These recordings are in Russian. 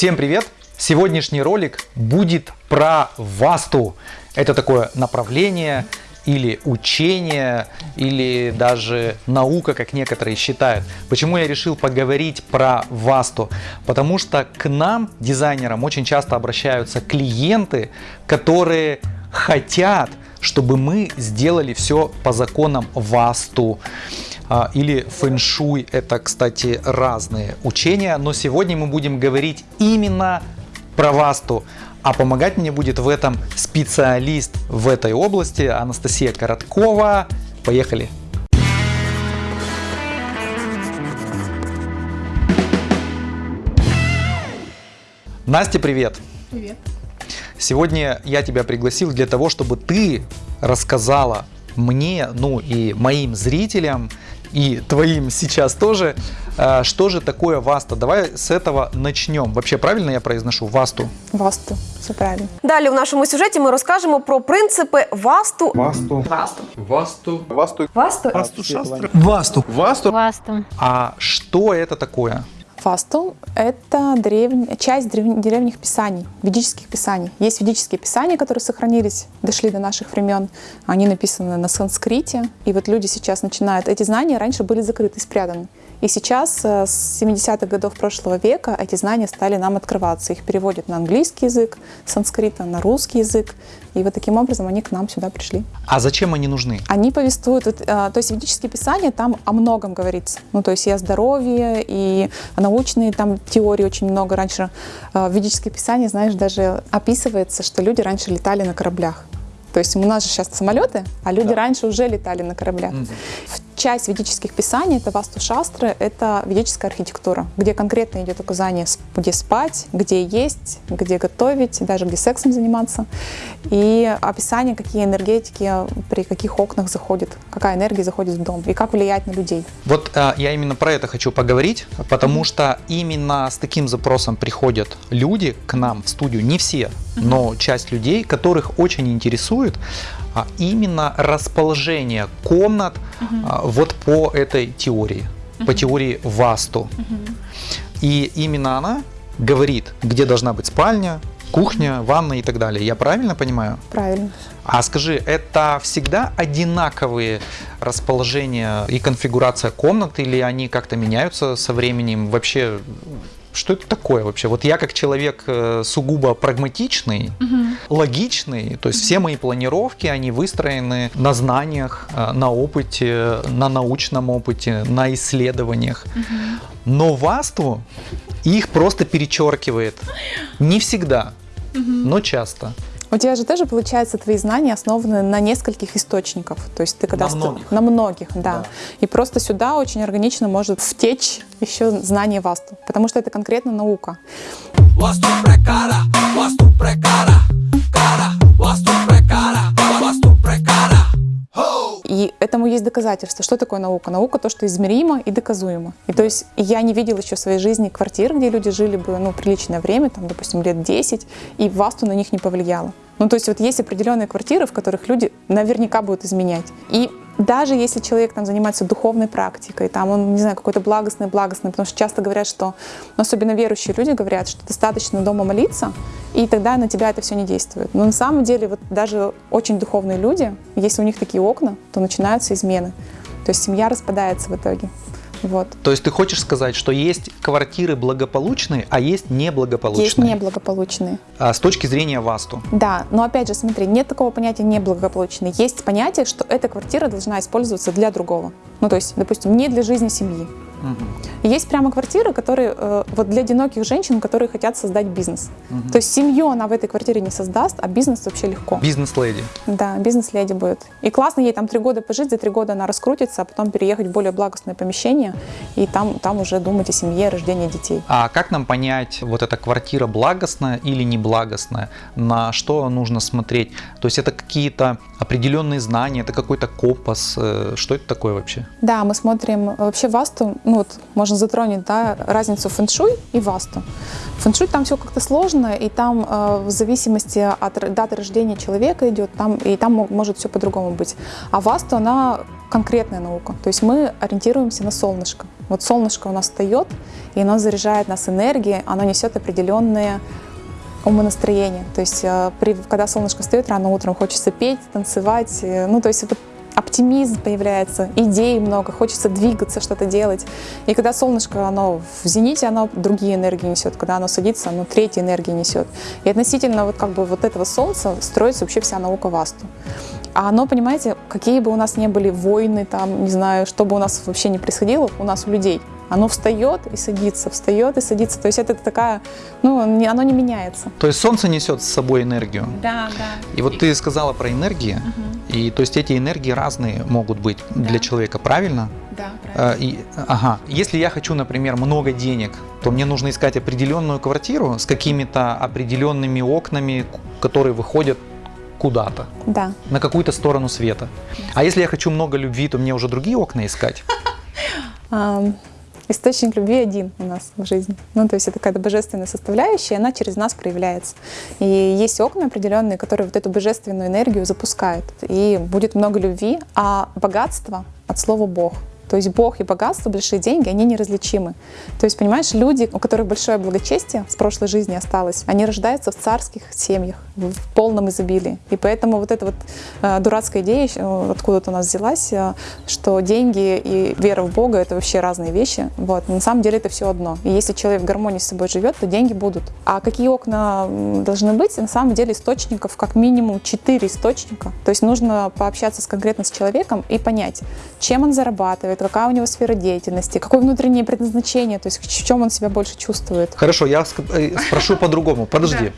Всем привет! Сегодняшний ролик будет про Васту. Это такое направление или учение, или даже наука, как некоторые считают. Почему я решил поговорить про Васту? Потому что к нам, дизайнерам, очень часто обращаются клиенты, которые хотят, чтобы мы сделали все по законам Васту а, или фэншуй. Это, кстати, разные учения, но сегодня мы будем говорить именно про Васту. А помогать мне будет в этом специалист в этой области Анастасия Короткова. Поехали! Настя, привет! Привет! Сегодня я тебя пригласил для того, чтобы ты рассказала мне, ну и моим зрителям, и твоим сейчас тоже, э, что же такое Васта. Давай с этого начнем. Вообще правильно я произношу Васту? Васту, все правильно. Далі в нашому сюжеті ми розкажемо про принципи васту. Васту. Васту. Васту. Васту. Васту. Васту. Васту. Васту. Васту. А что это такое? Васту – это древня, часть древ- древних писаний, ведических писаний. Есть ведические писания, которые сохранились, дошли до наших времен. Они написаны на санскрите. И вот люди сейчас начинают... Эти знания раньше были закрыты, спрятаны. И сейчас, э, с 70-х годов прошлого века, эти знания стали нам открываться. Их переводят на английский язык, санскрита на русский язык. И вот таким образом они к нам сюда пришли. А зачем они нужны? Они повествуют, вот, э, то есть ведические писания, там о многом говорится. Ну, то есть и о здоровье, и научные там теории очень много. Раньше э, в ведических писаниях, знаешь, даже описывается, что люди раньше летали на кораблях. То есть у нас же сейчас самолеты, а люди раньше уже летали на кораблях. В Часть ведических писаний, это васту шастры, это ведическая архитектура, где конкретно идет указание, где спать, где есть, где готовить, даже где сексом заниматься. И описание, какие энергетики при каких окнах заходит, какая энергия заходит в дом и как влиять на людей. Вот а, я именно про это хочу поговорить, потому что именно с таким запросом приходят люди к нам в студию, не все, но часть людей, которых очень интересует а, именно расположение комнат а, вот по этой теории, по теории Васту. И именно она говорит, где должна быть спальня, кухня, ванна и так далее. Я правильно понимаю? Правильно. А скажи, это всегда одинаковые расположения и конфигурация комнат, или они как-то меняются со временем? Вообще, что это такое вообще? Вот я как человек э, сугубо прагматичный, логичный, то есть все мои планировки, они выстроены на знаниях, э, на опыте, на научном опыте, на исследованиях. Но васту их просто перечеркивает. Не всегда, но часто. У тебя же тоже, получается, твои знания основаны на нескольких источниках. То есть ты когда... На многих. На многих, да. Да. И просто сюда очень органично может втечь еще знание васту, потому что это конкретно наука. Vastu prekara, vastu prekara, И этому есть доказательства. Что такое наука? Наука то, что измеримо и доказуемо. И то есть я не видела еще в своей жизни квартир, где люди жили бы ну, приличное время, там, допустим, лет 10, и васту на них не повлияло. Ну, то есть вот есть определенные квартиры, в которых люди наверняка будут изменять. И даже если человек там занимается духовной практикой, там он, не знаю, какой-то благостный, благостный, потому что часто говорят, что, ну, особенно верующие люди говорят, что достаточно дома молиться, и тогда на тебя это все не действует. Но на самом деле вот даже очень духовные люди, если у них такие окна, то начинаются измены. То есть семья распадается в итоге. Вот. То есть ты хочешь сказать, что есть квартиры благополучные, а есть неблагополучные? Есть неблагополучные. А, с точки зрения васту. Да, но опять же, смотри, нет такого понятия неблагополучный. Есть понятие, что эта квартира должна использоваться для другого. Ну, то есть, допустим, не для жизни семьи. И Есть прямо квартиры, которые э, вот для одиноких женщин, которые хотят создать бизнес. То есть семью она в этой квартире не создаст, а бизнес вообще легко. Бизнес-леди. Да, бизнес-леди будет. И классно ей там три года пожить, за три года она раскрутится, а потом переехать в более благостное помещение и там, там уже думать о семье, рождении детей. А как нам понять, вот эта квартира благостная или неблагостная? На что нужно смотреть? То есть это какие-то определенные знания, это какой-то компас? э, Что это такое вообще? Да, мы смотрим вообще васту, ну вот можно затронуть да, разницу фэншуй и васту. Фэншуй там все как-то сложно, и там э, в зависимости от даты рождения человека идет, там, и там мо- может все по-другому быть. А васту, она конкретная наука, то есть мы ориентируемся на солнышко. Вот солнышко у нас встает, и оно заряжает нас энергией, оно несет определенные умонастроение. То есть, э, при, когда солнышко встает рано утром, хочется петь, танцевать. э, Ну, то есть, вот оптимизм появляется, идей много, хочется двигаться, что-то делать. И когда солнышко, оно в зените, оно другие энергии несет. Когда оно садится, оно третьи энергии несет. И относительно вот как бы вот этого солнца строится вообще вся наука Васту. А оно, понимаете, какие бы у нас ни были войны, там, не знаю, что бы у нас вообще не происходило, у нас у людей, оно встает и садится, встает и садится. То есть это такая, ну, оно не меняется. То есть солнце несет с собой энергию. Да, да. И вот ты сказала про энергии, и то есть эти энергии разные могут быть для человека, правильно? Да, Э, И, ага, если я хочу, например, много денег, то мне нужно искать определенную квартиру с какими-то определенными окнами, которые выходят куда-то, Да. на какую-то сторону света. А если я хочу много любви, то мне уже другие окна искать. Источник любви один у нас в жизни. Ну, то есть это какая-то божественная составляющая, она через нас проявляется. И есть окна определенные, которые вот эту божественную энергию запускают. И будет много любви, а богатство от слова «бог». То есть Бог и богатство, большие деньги, они неразличимы. То есть, понимаешь, люди, у которых большое благочестие с прошлой жизни осталось, они рождаются в царских семьях, в полном изобилии. И поэтому вот эта вот э, дурацкая идея э, откуда-то у нас взялась, э, что деньги и вера в Бога — это вообще разные вещи. Вот. На самом деле это все одно. И если человек в гармонии с собой живет, то деньги будут. А какие окна должны быть? На самом деле источников как минимум четыре источника. То есть нужно пообщаться конкретно с человеком и понять, чем он зарабатывает, какая у него сфера деятельности, какое внутреннее предназначение, то есть в чем он себя больше чувствует. Хорошо, я э, спрошу по-другому. Подожди.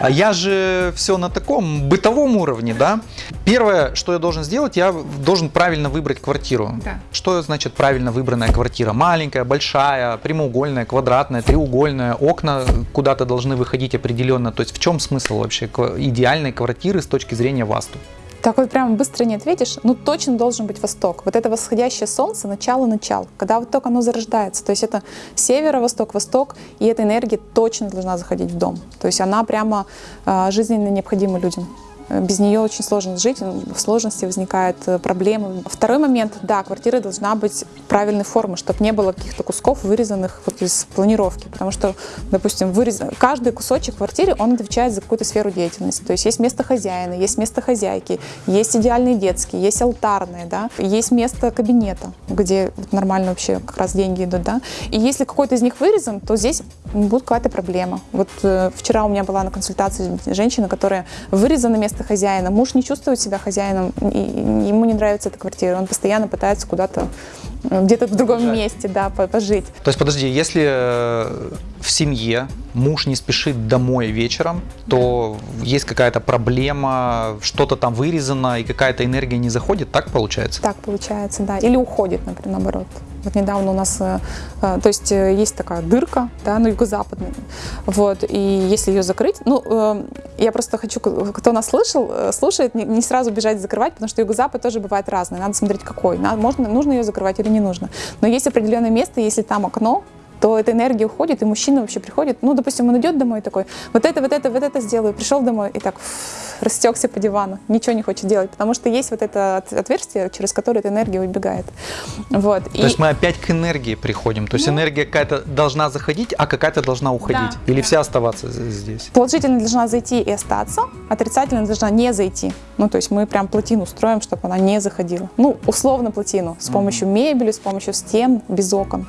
А я же все на таком бытовом уровне, да? Первое, что я должен сделать, я должен правильно выбрать квартиру. Да. Что значит правильно выбранная квартира? Маленькая, большая, прямоугольная, квадратная, треугольная, окна куда-то должны выходить определенно. То есть в чем смысл вообще идеальной квартиры с точки зрения васту? Так вот прям быстро не ответишь, ну точно должен быть восток. Вот это восходящее солнце, начало-начало, когда вот только оно зарождается. То есть это северо-восток, восток, и эта энергия точно должна заходить в дом. То есть она прямо э, жизненно необходима людям. Э, Без нее очень сложно жить, в сложности возникают э, проблемы. Второй момент, да, квартира должна быть правильной формы, чтобы не было каких-то кусков, вырезанных вот из планировки. Потому что, допустим, вырез... каждый кусочек в квартире, он отвечает за какую-то сферу деятельности. То есть есть место хозяина, есть место хозяйки, есть идеальные детские, есть алтарные, да, есть место кабинета, где нормально вообще как раз деньги идут, да. И если какой-то из них вырезан, то здесь будет какая-то проблема. Вот э, вчера у меня была на консультации женщина, которая вырезана место хозяина. Муж не чувствует себя хозяином, и ему не нравится эта квартира. Он постоянно пытается куда-то, э, где-то в другом Пожать. месте, да, по- пожить. То есть, подожди, если э, в семье муж не спешит домой вечером, то есть какая-то проблема, что-то там вырезано, и какая-то энергия не заходит, так получается? Так получается, да. Или уходит, например, наоборот. Вот недавно у нас, э, э, то есть э, есть такая дырка, да, ну, юго-западная, вот, и если ее закрыть, ну, я просто хочу, кто нас слышал, слушает, не, сразу бежать закрывать, потому что юго-запад тоже бывает разный, надо смотреть какой, можно, нужно ее закрывать или не нужно. Но есть определенное место, если там окно, то эта энергия уходит, и мужчина вообще приходит, ну, допустим, он идет домой такой, вот это, вот это, вот это сделаю, пришел домой и так фу, растекся по дивану, ничего не хочет делать, потому что есть вот это от- отверстие, через которое эта энергия выбегает. Вот. То есть мы опять к энергии приходим. То есть энергия какая-то должна заходить, а какая-то должна уходить. Ну. Да, Или да. вся оставаться здесь. Положительно должна зайти и остаться, отрицательно должна не зайти. Ну, то есть мы прям плотину строим, чтобы она не заходила. Ну, условно плотину, с помощью мебели, с помощью стен, без окон.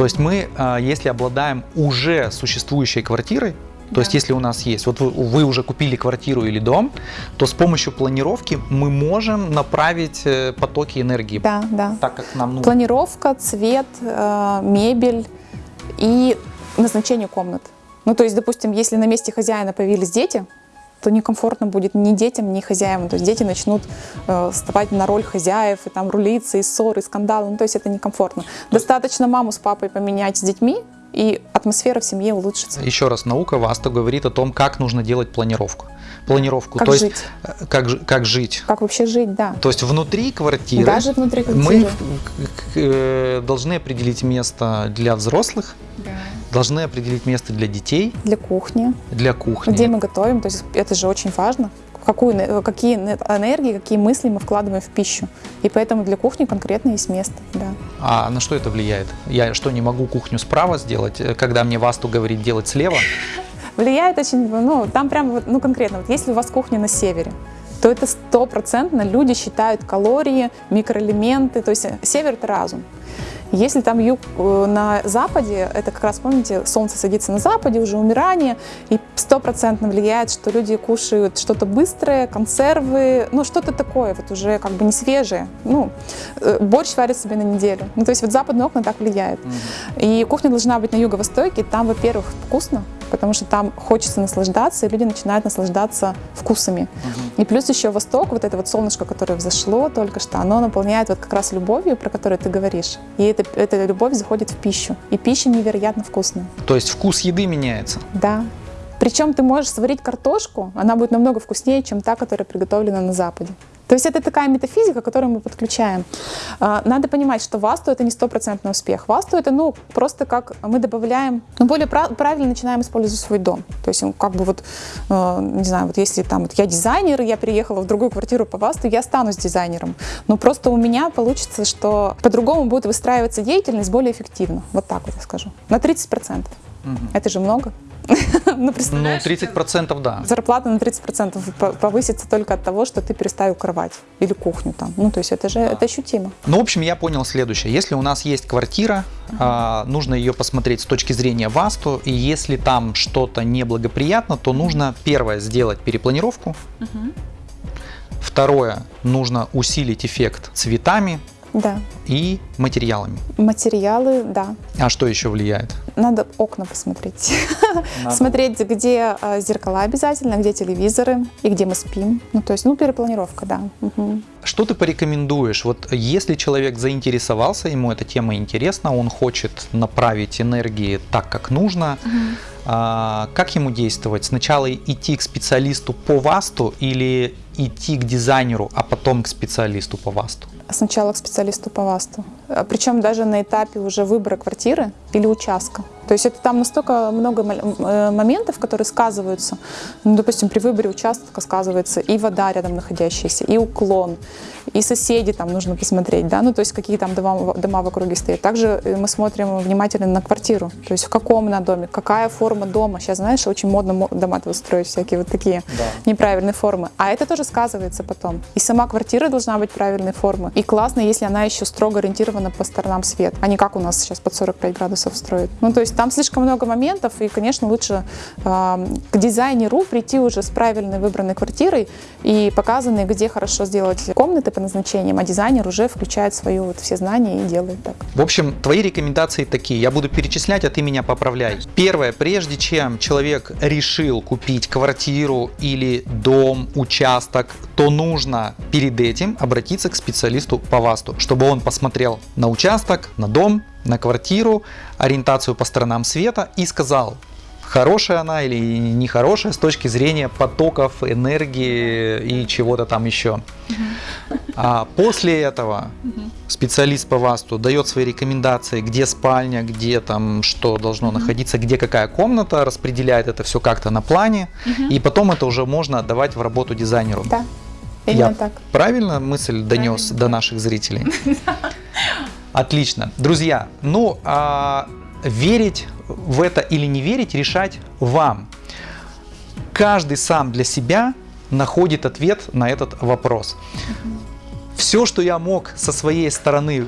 То есть мы, а, если обладаем уже существующей квартирой, то есть если у нас есть, вот вы, вы уже купили квартиру или дом, то с помощью планировки мы можем направить э, потоки энергии Да, да. так, как нам нужно. Планировка, цвет, э, мебель и назначение комнат. Ну, то есть, допустим, если на месте хозяина появились дети, то некомфортно будет ни детям, ни хозяевам. То есть дети начнут э, вставать на роль хозяев, и там рулиться, и ссоры, и скандалы. Ну, то есть это некомфортно. Достаточно маму с папой поменять с детьми, и атмосфера в семье улучшится. Еще раз, наука Васта говорит о том, как нужно делать планировку. Планировку, Как то жить. есть э, как, как жить. Как вообще жить, да. То есть внутри квартиры Даже внутри мы квартиры. к- э, должны определить место для взрослых, должны определить место для детей, Для кухни, для кухни. где мы готовим. То есть это же очень важно. Какую, какие эне- энергии, какие мысли мы вкладываем в пищу. И поэтому для кухни конкретно есть место. Да. А на что это влияет? Я что, не могу кухню справа сделать, э, когда мне Васту говорит делать слева? Влияет очень, ну, там прям, вот, ну, конкретно, вот если у вас кухня на севере, то это стопроцентно люди считают калории, микроэлементы, то есть э, север – это разум. Если там юг э, на западе, это как раз, помните, солнце садится на западе, уже умирание, и стопроцентно влияет, что люди кушают что-то быстрое, консервы, ну что-то такое, вот уже как бы не свежее. Ну, э, борщ варят себе на неделю. Ну, то есть вот западные окна так влияют. И кухня должна быть на юго-востоке, там, во-первых, вкусно, потому что там хочется наслаждаться, и люди начинают наслаждаться вкусами. И плюс еще Восток, вот это вот солнышко, которое взошло только что, оно наполняет вот как раз любовью, про которую ты говоришь. И эта, эта любовь заходит в пищу. И пища невероятно вкусная. То есть вкус еды меняется. Да. Причем ты можешь сварить картошку, она будет намного вкуснее, чем та, которая приготовлена на Западе. То есть это такая метафизика, которую мы подключаем. А, Надо понимать, что васту это не стопроцентный успех. Васту это, ну, просто как мы добавляем, ну, более прав- правильно начинаем использовать свой дом. То есть, как бы вот, э, не знаю, вот если там вот я дизайнер, я переехала в другую квартиру по васту, я останусь дизайнером. Но просто у меня получится, что по-другому будет выстраиваться деятельность более эффективно. Вот так вот я скажу. На 30%. Это же много. Ну, Ну, представляешь? 30% да. Зарплата на 30% по- повысится только от того, что ты переставил кровать или кухню там. Ну, то есть это же это ощутимо. Ну, в общем, я понял следующее. Если у нас есть квартира, а, нужно ее посмотреть с точки зрения ВАСТу, и если там что-то неблагоприятно, то нужно, первое, сделать перепланировку. Второе, нужно усилить эффект цветами Да. и материалами. Материалы, да. А что еще влияет? Надо окна посмотреть. Смотреть, где э, зеркала обязательно, где телевизоры и где мы спим. Ну, то есть, ну, перепланировка, да. Мгм. Что ты порекомендуешь? Вот если человек заинтересовался, ему эта тема интересна, он хочет направить энергии так, как нужно, а, как ему действовать? Сначала идти к специалисту по ВАСТу или идти к дизайнеру, а потом к специалисту по ВАСТу? Сначала к специалисту по ВАСТу. А, Причем даже на этапе уже выбора квартиры или участка. То есть это там настолько много э, моментов, которые сказываются. Ну, допустим, при выборе участка сказывается и вода рядом находящаяся, и уклон, и соседи там нужно посмотреть, да, ну то есть какие там дома, в- дома в округе стоят. Также э, мы смотрим внимательно на квартиру, то есть в каком она доме, какая форма дома. Сейчас, знаешь, очень модно мо- дома строить всякие вот такие неправильные формы. А это тоже сказывается потом. И сама квартира должна быть правильной формы. И классно, если она еще строго ориентирована по сторонам свет, а не как у нас сейчас под 45 градусов строят. Ну, то есть там слишком много моментов, и, конечно, лучше э, к дизайнеру прийти уже с правильной выбранной квартирой и показанной, где хорошо сделать комнаты по назначениям, а дизайнер уже включает свою вот все знания и делает так. В общем, твои рекомендации такие. Я буду перечислять, а ты меня поправляй. Первое, прежде чем человек решил купить квартиру или дом, участок, то нужно перед этим обратиться к специалисту по ВАСТу, чтобы он посмотрел на участок, на дом, на квартиру, ориентацию по сторонам света и сказал, хорошая она или нехорошая с точки зрения потоков, энергии и чего-то там еще. А после этого специалист по ВАСТу дает свои рекомендации, где спальня, где там что должно находиться, где какая комната, распределяет это все как-то на плане, и потом это уже можно отдавать в работу дизайнеру. Да, именно Я так. правильно мысль донес до наших зрителей? Отлично. Друзья, ну, а верить в это или не верить, решать вам. Каждый сам для себя находит ответ на этот вопрос. Все, что я мог со своей стороны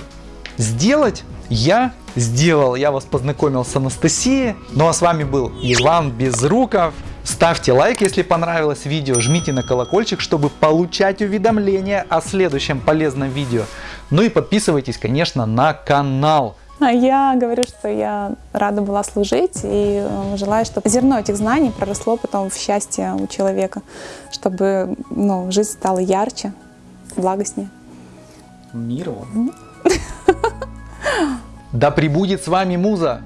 сделать, я сделал. Я вас познакомил с Анастасией. Ну а с вами был Иван Безруков. Ставьте лайк, если понравилось видео, жмите на колокольчик, чтобы получать уведомления о следующем полезном видео. Ну и подписывайтесь, конечно, на канал. А я говорю, что я рада была служить и э, желаю, чтобы зерно этих знаний проросло потом в счастье у человека, чтобы ну, жизнь стала ярче, благостнее. Мир вам. Да пребудет с вами муза!